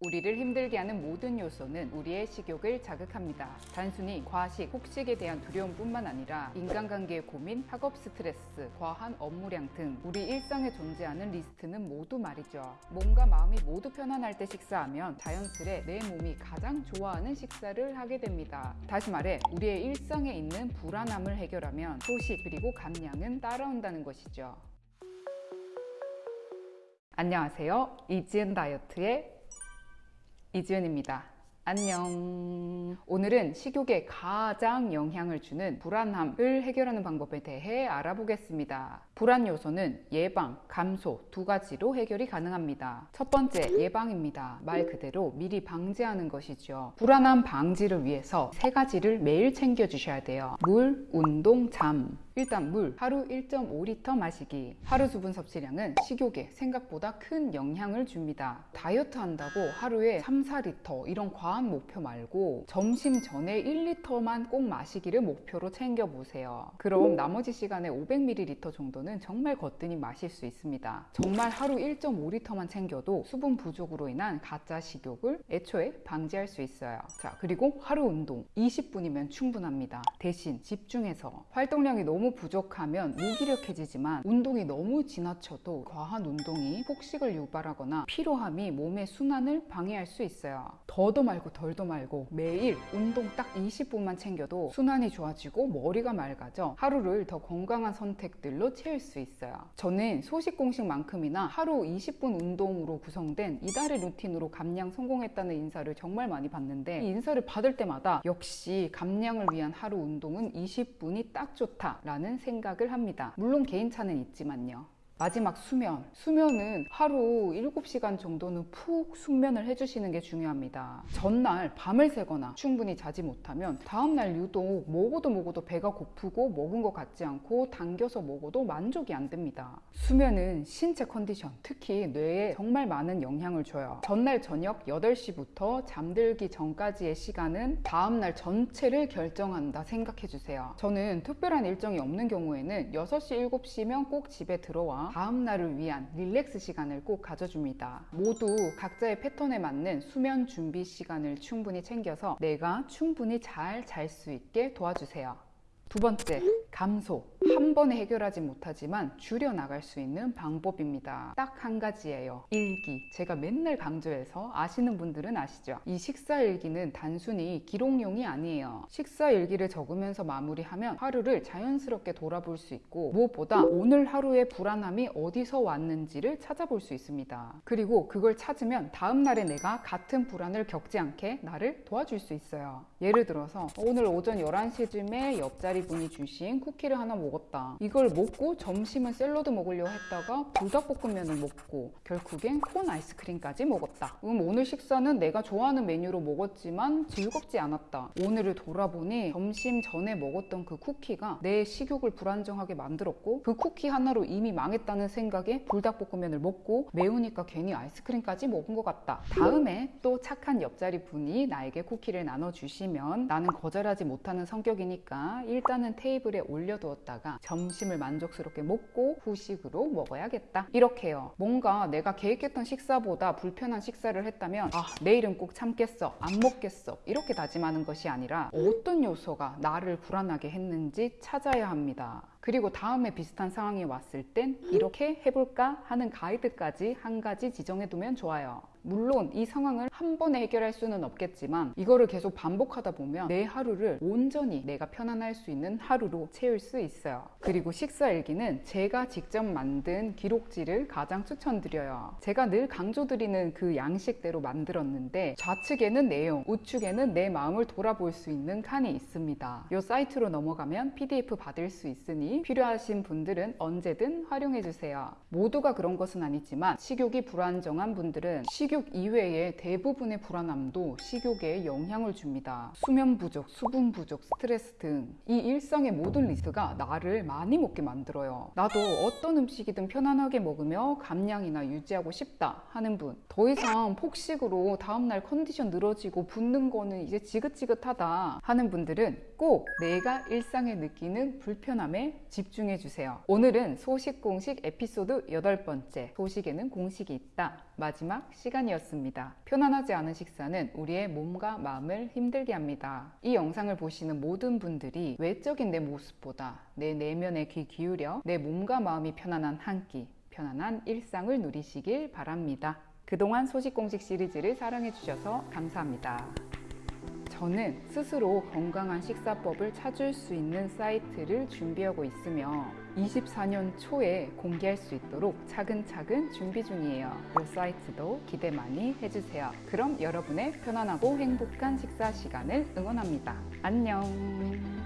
우리를 힘들게 하는 모든 요소는 우리의 식욕을 자극합니다. 단순히 과식, 폭식에 대한 두려움뿐만 아니라 인간관계의 고민, 학업 스트레스, 과한 업무량 등 우리 일상에 존재하는 리스크는 모두 말이죠. 몸과 마음이 모두 편안할 때 식사하면 자연스레 내 몸이 가장 좋아하는 식사를 하게 됩니다. 다시 말해 우리의 일상에 있는 불안함을 해결하면 소식 그리고 감량은 따라온다는 것이죠. 안녕하세요. 이지은 다이어트의 이지은입니다. 안녕. 오늘은 식욕에 가장 영향을 주는 불안함을 해결하는 방법에 대해 알아보겠습니다. 불안 요소는 예방, 감소 두 가지로 해결이 가능합니다. 첫 번째, 예방입니다. 말 그대로 미리 방지하는 것이죠. 불안함 방지를 위해서 세 가지를 매일 챙겨 주셔야 돼요. 물, 운동, 잠. 일단 물 하루 1.5리터 마시기. 하루 수분 섭취량은 식욕에 생각보다 큰 영향을 줍니다. 다이어트 한다고 하루에 3, 4리터 이런 과한 목표 말고 점심 전에 1리터만 꼭 마시기를 목표로 챙겨보세요. 그럼 나머지 시간에 500ml 정도는 정말 거뜬히 마실 수 있습니다. 정말 하루 1.5리터만 챙겨도 수분 부족으로 인한 가짜 식욕을 애초에 방지할 수 있어요. 자 그리고 하루 운동. 20분이면 충분합니다. 대신 집중해서 활동량이 너무 너무 부족하면 무기력해지지만 운동이 너무 지나쳐도 과한 운동이 폭식을 유발하거나 피로함이 몸의 순환을 방해할 수 있어요. 더도 말고 덜도 말고 매일 운동 딱 20분만 챙겨도 순환이 좋아지고 머리가 맑아져 하루를 더 건강한 선택들로 채울 수 있어요. 저는 소식 공식만큼이나 하루 20분 운동으로 구성된 이달의 루틴으로 감량 성공했다는 인사를 정말 많이 받는데 이 인사를 받을 때마다 역시 감량을 위한 하루 운동은 20분이 딱 좋다 라는 생각을 합니다. 물론 개인차는 있지만요. 마지막 수면. 수면은 하루 7시간 정도는 푹 숙면을 해주시는 게 중요합니다. 전날 밤을 새거나 충분히 자지 못하면 다음날 유독 먹어도 먹어도 배가 고프고 먹은 것 같지 않고 당겨서 먹어도 만족이 안 됩니다. 수면은 신체 컨디션, 특히 뇌에 정말 많은 영향을 줘요. 전날 저녁 8시부터 잠들기 전까지의 시간은 다음날 전체를 결정한다 생각해 주세요. 저는 특별한 일정이 없는 경우에는 6시, 7시면 꼭 집에 들어와 다음 날을 위한 릴렉스 시간을 꼭 가져줍니다. 모두 각자의 패턴에 맞는 수면 준비 시간을 충분히 챙겨서 내가 충분히 잘 잘 수 있게 도와주세요. 두 번째, 감소. 한 번에 해결하지 못하지만 줄여나갈 수 있는 방법입니다. 딱 한 가지예요. 일기. 제가 맨날 강조해서 아시는 분들은 아시죠? 이 식사 일기는 단순히 기록용이 아니에요. 식사 일기를 적으면서 마무리하면 하루를 자연스럽게 돌아볼 수 있고 무엇보다 오늘 하루의 불안함이 어디서 왔는지를 찾아볼 수 있습니다. 그리고 그걸 찾으면 다음날에 내가 같은 불안을 겪지 않게 나를 도와줄 수 있어요. 예를 들어서 오늘 오전 11시쯤에 옆자리 분이 주신 쿠키를 하나 먹었다. 이걸 먹고 점심은 샐러드 먹으려고 했다가 불닭볶음면을 먹고 결국엔 콘 아이스크림까지 먹었다. 음, 오늘 식사는 내가 좋아하는 메뉴로 먹었지만 즐겁지 않았다. 오늘을 돌아보니 점심 전에 먹었던 그 쿠키가 내 식욕을 불안정하게 만들었고 그 쿠키 하나로 이미 망했다는 생각에 불닭볶음면을 먹고 매우니까 괜히 아이스크림까지 먹은 것 같다. 다음에 또 착한 옆자리 분이 나에게 쿠키를 나눠주시면 나는 거절하지 못하는 성격이니까 일단 은 테이블에 올려두었다가 점심을 만족스럽게 먹고 후식으로 먹어야겠다. 이렇게요. 뭔가 내가 계획했던 식사보다 불편한 식사를 했다면 아 내일은 꼭 참겠어 안 먹겠어 이렇게 다짐하는 것이 아니라 어떤 요소가 나를 불안하게 했는지 찾아야 합니다 그리고 다음에 비슷한 상황이 왔을 땐 이렇게 해볼까 하는 가이드까지 한 가지 지정해 두면 좋아요. 물론 이 상황을 한 번에 해결할 수는 없겠지만 이거를 계속 반복하다 보면 내 하루를 온전히 내가 편안할 수 있는 하루로 채울 수 있어요. 그리고 식사일기는 제가 직접 만든 기록지를 가장 추천드려요. 제가 늘 강조드리는 그 양식대로 만들었는데 좌측에는 내용, 우측에는 내 마음을 돌아볼 수 있는 칸이 있습니다. 이 사이트로 넘어가면 PDF 받을 수 있으니 필요하신 분들은 언제든 활용해 주세요 모두가 그런 것은 아니지만 식욕이 불안정한 분들은 식욕 이외의 대부분의 불안함도 식욕에 영향을 줍니다. 수면 부족, 수분 부족, 스트레스 등 이 일상의 모든 리스크가 나를 많이 먹게 만들어요. 나도 어떤 음식이든 편안하게 먹으며 감량이나 유지하고 싶다 하는 분. 더 이상 폭식으로 다음날 컨디션 늘어지고 붓는 거는 이제 지긋지긋하다 하는 분들은 꼭 내가 일상에 느끼는 불편함에 집중해 주세요. 오늘은 소식 공식 에피소드 여덟 번째 소식에는 공식이 있다. 마지막 시간이었습니다. 편안하지 않은 식사는 우리의 몸과 마음을 힘들게 합니다. 이 영상을 보시는 모든 분들이 외적인 내 모습보다 내 내면에 귀 기울여 내 몸과 마음이 편안한 한 끼, 편안한 일상을 누리시길 바랍니다. 그동안 소식 공식 시리즈를 사랑해 주셔서 감사합니다. 저는 스스로 건강한 식사법을 찾을 수 있는 사이트를 준비하고 있으며 24년 초에 공개할 수 있도록 차근차근 준비 중이에요. 이 사이트도 기대 많이 해주세요. 그럼 여러분의 편안하고 행복한 식사 시간을 응원합니다. 안녕.